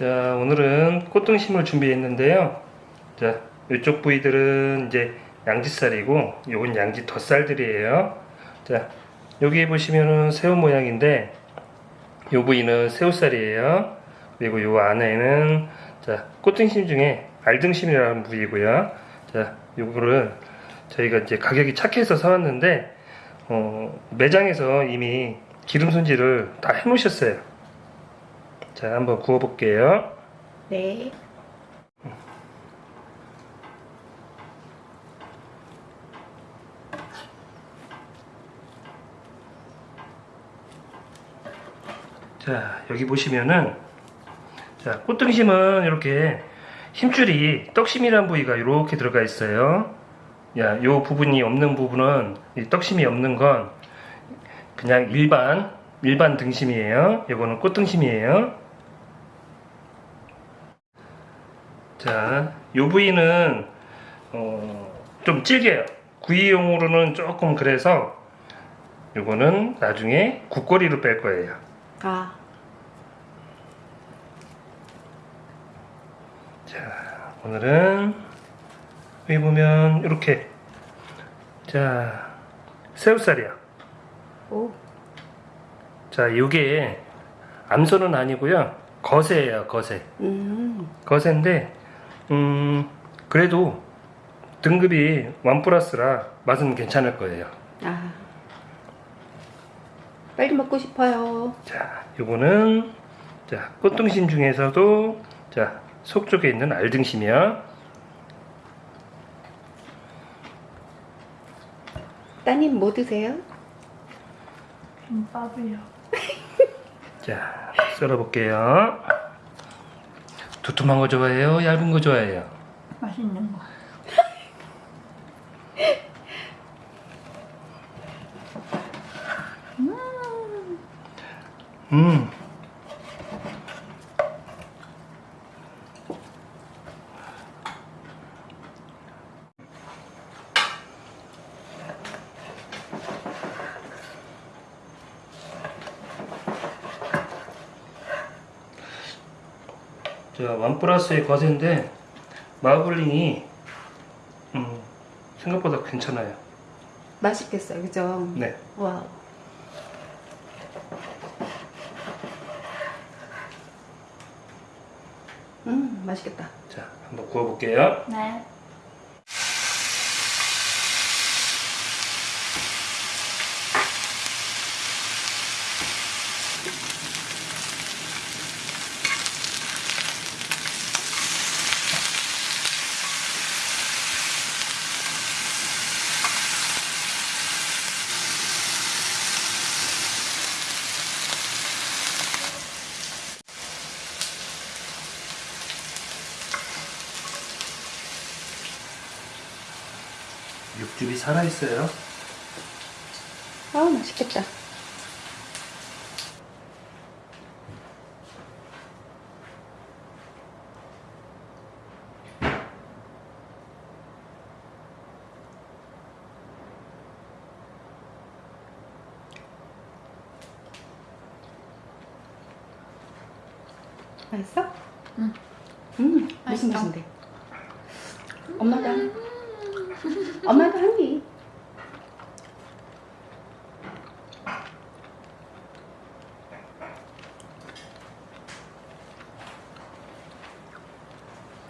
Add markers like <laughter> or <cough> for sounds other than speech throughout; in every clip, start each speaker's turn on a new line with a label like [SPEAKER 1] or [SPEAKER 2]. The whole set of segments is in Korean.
[SPEAKER 1] 자, 오늘은 꽃등심을 준비했는데요. 자, 이쪽 부위들은 이제 양지살이고, 요건 양지 덧살들이에요. 자, 여기 보시면은 새우 모양인데, 요 부위는 새우살이에요. 그리고 요 안에는, 자, 꽃등심 중에 알등심이라는 부위고요. 자, 요거를 저희가 이제 가격이 착해서 사왔는데, 어, 매장에서 이미 기름 손질을 다 해놓으셨어요. 자, 한번 구워볼게요.
[SPEAKER 2] 네.
[SPEAKER 1] 자, 여기 보시면은, 자, 꽃등심은 이렇게 힘줄이 떡심이라는 부위가 이렇게 들어가 있어요. 야, 요 부분이 없는 부분은, 이 떡심이 없는 건 그냥 일반, 일반 등심이에요. 요거는 꽃등심이에요. 자, 요 부위는, 어, 좀 질겨요. 구이용으로는 조금 그래서, 요거는 나중에 국거리로 뺄 거예요.
[SPEAKER 2] 아,
[SPEAKER 1] 자, 오늘은 여기 보면 이렇게 자 새우살이야.
[SPEAKER 2] 오,
[SPEAKER 1] 자, 요게 암소는 아니고요. 거새예요, 거새.
[SPEAKER 2] 음,
[SPEAKER 1] 거새인데 음 그래도 등급이 원 플러스라 맛은 괜찮을 거예요.
[SPEAKER 2] 아. 빨리 먹고 싶어요.
[SPEAKER 1] 자, 요거는 자 꽃등심 중에서도 자 속쪽에 있는 알등심이야.
[SPEAKER 2] 따님 뭐 드세요?
[SPEAKER 3] 김밥이요. <laughs>
[SPEAKER 1] 자, 썰어볼게요. 두툼한 거 좋아해요? 얇은 거 좋아해요?
[SPEAKER 3] 맛있는 거.
[SPEAKER 1] 음. 자, 원 플러스의 거세인데 마블링이 음, 생각보다 괜찮아요.
[SPEAKER 2] 맛있겠어요, 그죠?
[SPEAKER 1] 네.
[SPEAKER 2] 와. 음, 맛있겠다.
[SPEAKER 1] 자, 한번 구워볼게요.
[SPEAKER 3] 네.
[SPEAKER 1] 살아있어요.
[SPEAKER 2] 아, 맛있겠다. 맛있어?
[SPEAKER 3] 응.
[SPEAKER 2] 음,
[SPEAKER 3] 맛있어.
[SPEAKER 2] 맛인데? 엄마도 한, 엄마도 한 입.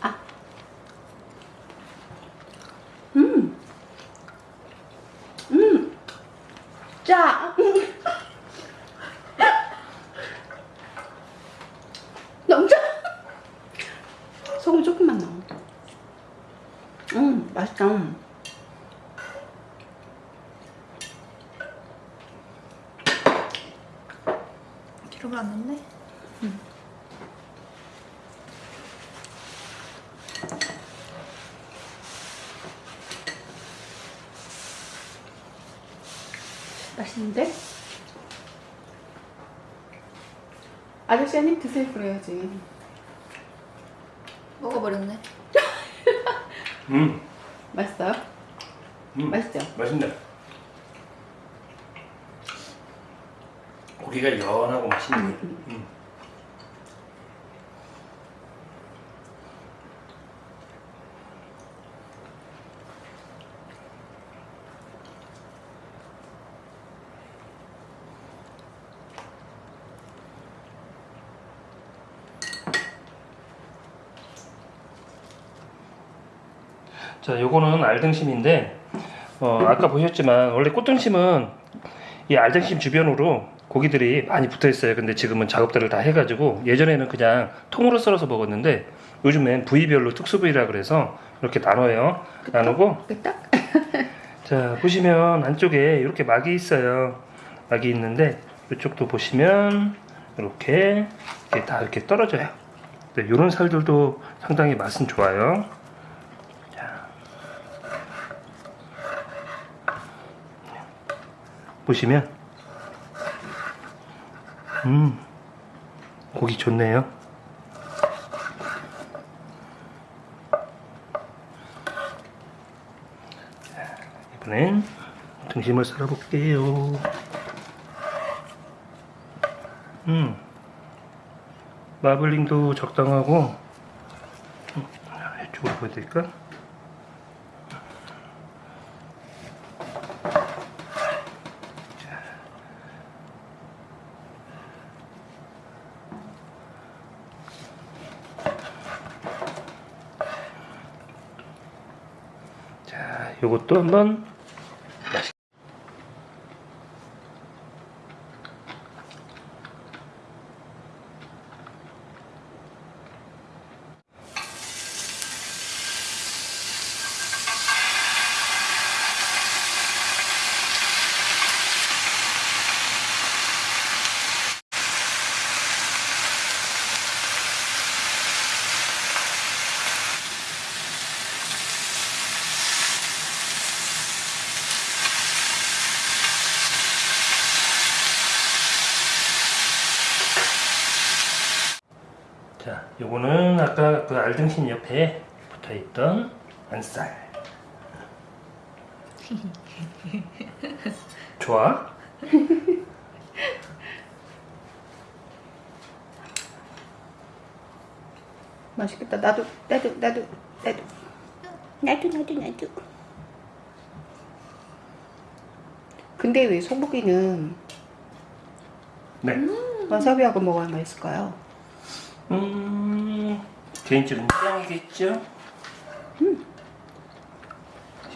[SPEAKER 2] 아. 음. 음. 짜. 짜. <laughs> 소금 조금만 넣어. 음, 맛있다.
[SPEAKER 3] 뒤로 갔는데?
[SPEAKER 2] 맛있는데? 아저씨 한입 드세요 그래야지.
[SPEAKER 3] 먹어버렸네. <laughs>
[SPEAKER 1] 음,
[SPEAKER 2] 맛있어요?
[SPEAKER 1] 음.
[SPEAKER 2] 맛있죠?
[SPEAKER 1] 맛있네. 고기가 연하고 맛있는 거예요
[SPEAKER 2] 음, 음.
[SPEAKER 1] 음. 자 요거는 알등심인데 어, 아까 보셨지만 원래 꽃등심은 이 알등심 주변으로 고기들이 많이 붙어 있어요. 근데 지금은 작업들을 다 해가지고 예전에는 그냥 통으로 썰어서 먹었는데 요즘엔 부위별로 특수 부위라 그래서 이렇게 나눠요. 나누고
[SPEAKER 2] 끄떡? <laughs>
[SPEAKER 1] 자 보시면 안쪽에 이렇게 막이 있어요. 막이 있는데 이쪽도 보시면 이렇게 이렇게 다 이렇게 떨어져요. 네, 이런 살들도 상당히 맛은 좋아요. 자. 보시면 음 고기 좋네요. 이번엔 등심을 썰어볼게요. 음, 마블링도 적당하고, 음, 이쪽으로 보여드릴까? 자, 요것도 한번 맛있 자, 요거는 아까 그 알등심 옆에 붙어 있던 안살. <laughs> 좋아? <laughs>
[SPEAKER 2] 맛있겠다. 나도, 나도, 나도, 나도. 나도, 나도, 나도. 근데 왜 소고기는
[SPEAKER 1] 네.
[SPEAKER 2] 와사비하고 먹어야 맛있을까요?
[SPEAKER 1] 음, 개인적인 취향이겠죠? 음.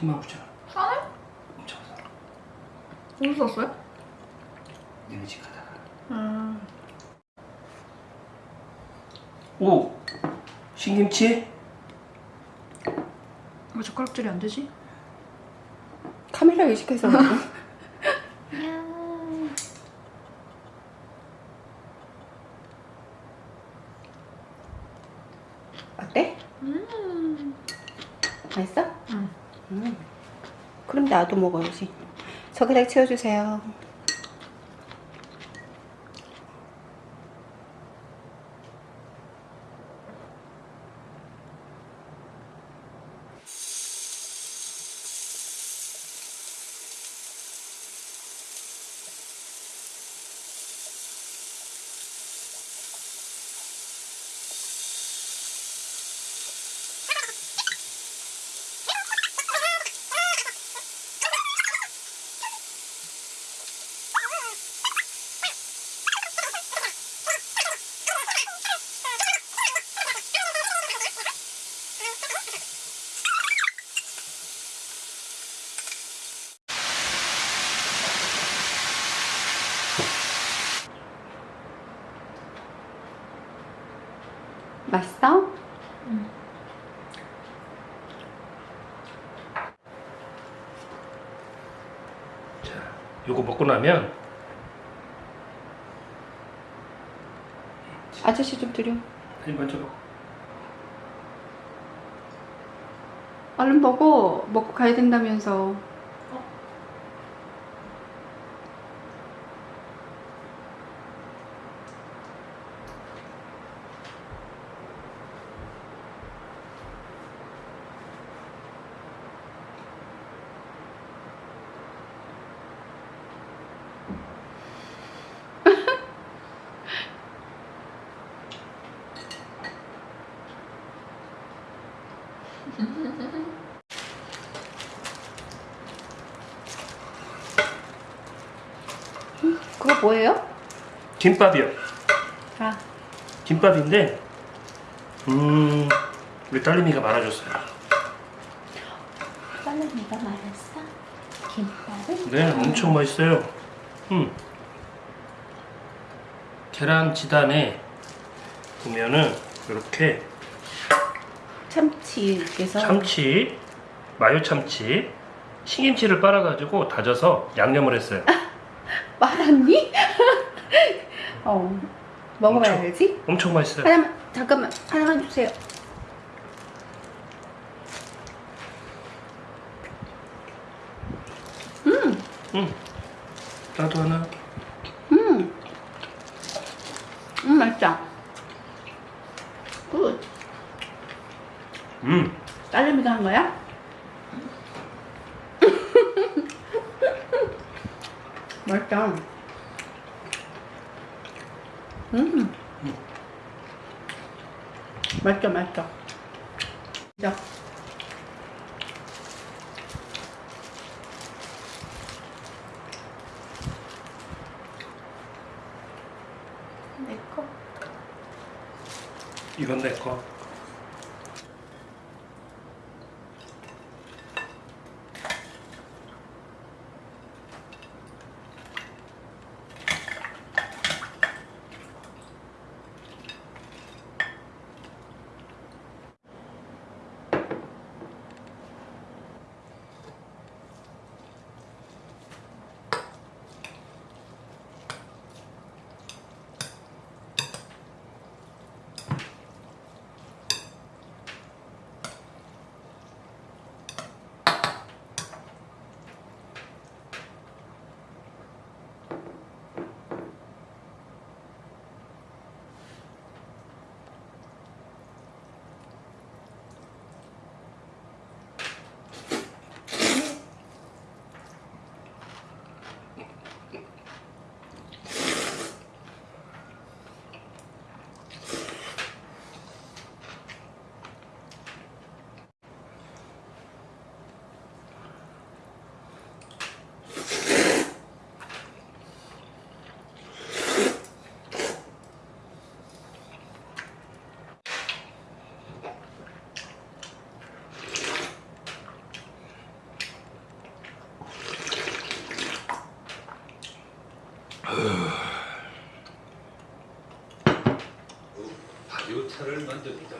[SPEAKER 1] 10만 9천 원.
[SPEAKER 3] 싸네?
[SPEAKER 1] 엄청 싸.
[SPEAKER 3] 어디서 샀어요?
[SPEAKER 1] 니네 집 가다가.
[SPEAKER 3] 음.
[SPEAKER 1] 오! 신김치?
[SPEAKER 3] 왜 젓가락질이 안 되지?
[SPEAKER 2] 카메라 의식해서. <laughs> 맛있어?
[SPEAKER 3] 응.
[SPEAKER 2] 음. 그럼 나도 먹어야지. 젓가락 채워주세요. 맛있어?
[SPEAKER 1] 자, 요거 먹고 나면
[SPEAKER 2] 아저씨 좀 드려.
[SPEAKER 1] 아니 먼저 먹어.
[SPEAKER 2] 얼른 먹어. 먹고 가야 된다면서. 그거 뭐예요?
[SPEAKER 1] 김밥이요.
[SPEAKER 2] 아,
[SPEAKER 1] 김밥인데, 음, 우리 딸내미가 말아줬어요.
[SPEAKER 2] 딸내미가 말했어? 김밥을?
[SPEAKER 1] 네, 엄청 맛있어요. 음. 계란 지단에 보면은 이렇게
[SPEAKER 2] 참치께서
[SPEAKER 1] 참치, 마요 참치, 신김치를 빨아가지고 다져서 양념을 했어요.
[SPEAKER 2] 말았니? 어 먹어봐야
[SPEAKER 1] 엄청.
[SPEAKER 2] 알지?
[SPEAKER 1] 엄청 맛있어요.
[SPEAKER 2] 하나만 잠깐만 하나만 주세요.
[SPEAKER 1] 음. 나도 하나.
[SPEAKER 2] 음, 음 맛있다. Good.
[SPEAKER 1] 음.
[SPEAKER 2] 딸내미가 한 거야? <laughs> 맛있다. 음. 맛있다, 맛있다. 진짜. 내 거.
[SPEAKER 1] 이건 내 거.
[SPEAKER 4] 다이어트를 만듭니다.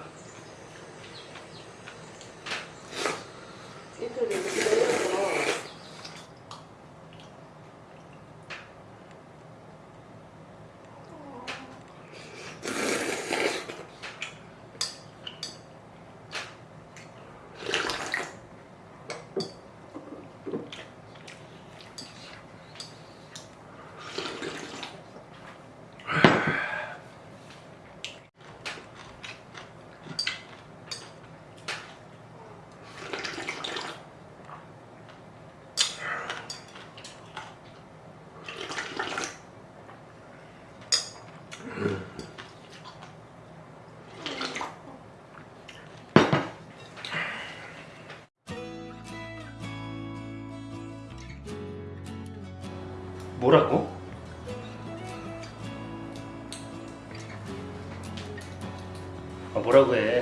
[SPEAKER 1] 뭐라고? 아, 뭐라고 해?